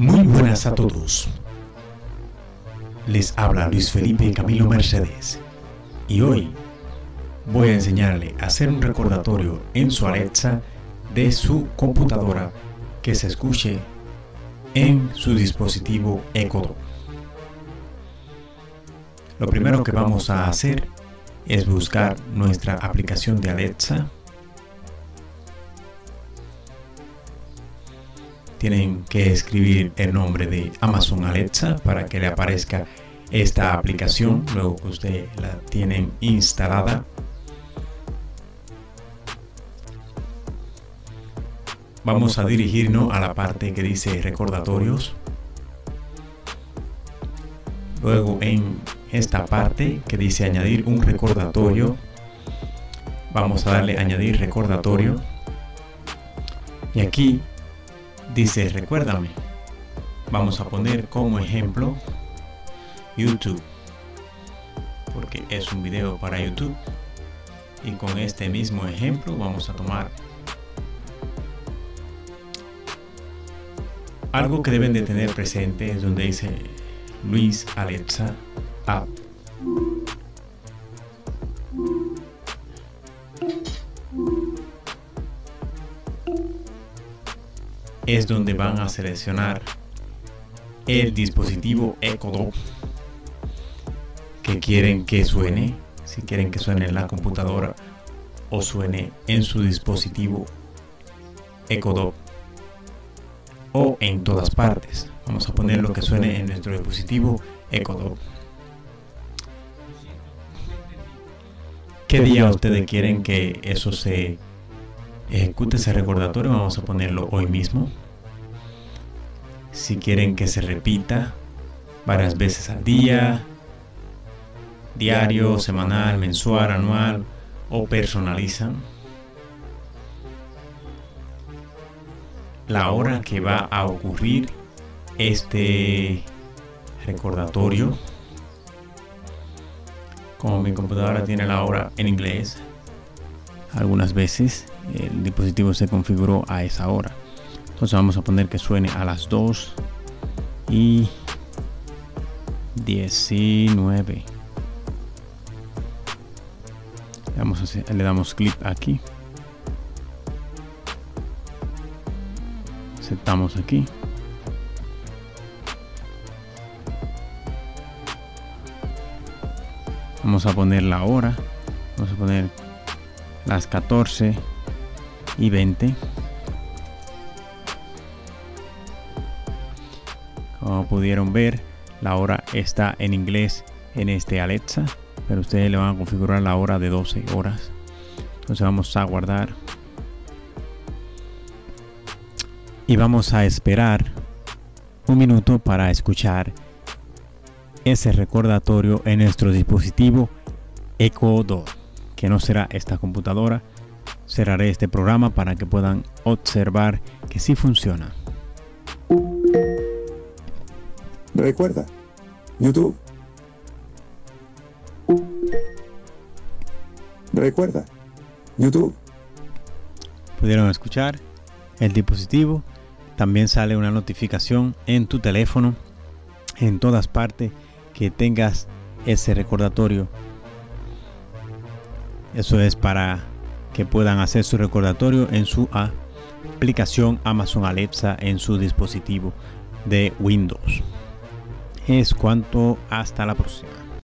Muy buenas a todos. Les habla Luis Felipe Camilo Mercedes y hoy voy a enseñarle a hacer un recordatorio en su Alexa de su computadora que se escuche en su dispositivo Echo. Lo primero que vamos a hacer es buscar nuestra aplicación de Alexa tienen que escribir el nombre de Amazon Alexa para que le aparezca esta aplicación luego que usted la tienen instalada. Vamos a dirigirnos a la parte que dice recordatorios. Luego en esta parte que dice añadir un recordatorio vamos a darle añadir recordatorio. Y aquí Dice, recuérdame. Vamos a poner como ejemplo YouTube. Porque es un video para YouTube. Y con este mismo ejemplo vamos a tomar algo que deben de tener presente es donde dice Luis Alexa App. Es donde van a seleccionar el dispositivo Echo Dot que quieren que suene, si quieren que suene en la computadora o suene en su dispositivo Echo Dot o en todas partes. Vamos a poner lo que suene en nuestro dispositivo Echo Dot. ¿Qué día ustedes quieren que eso se ejecute ese recordatorio? Vamos a ponerlo hoy mismo si quieren que se repita varias veces al día, diario, semanal, mensual, anual o personalizan la hora que va a ocurrir este recordatorio. Como mi computadora tiene la hora en inglés, algunas veces el dispositivo se configuró a esa hora. Entonces vamos a poner que suene a las 2 y 19 le damos clic aquí. Aceptamos aquí. Vamos a poner la hora. Vamos a poner las 14 y 20 como pudieron ver la hora está en inglés en este Alexa pero ustedes le van a configurar la hora de 12 horas. Entonces vamos a guardar. Y vamos a esperar un minuto para escuchar ese recordatorio en nuestro dispositivo Echo 2 que no será esta computadora cerraré este programa para que puedan observar que sí funciona Recuerda, YouTube. Recuerda, YouTube. Pudieron escuchar el dispositivo. También sale una notificación en tu teléfono, en todas partes, que tengas ese recordatorio. Eso es para que puedan hacer su recordatorio en su aplicación Amazon Alexa en su dispositivo de Windows es cuanto hasta la próxima.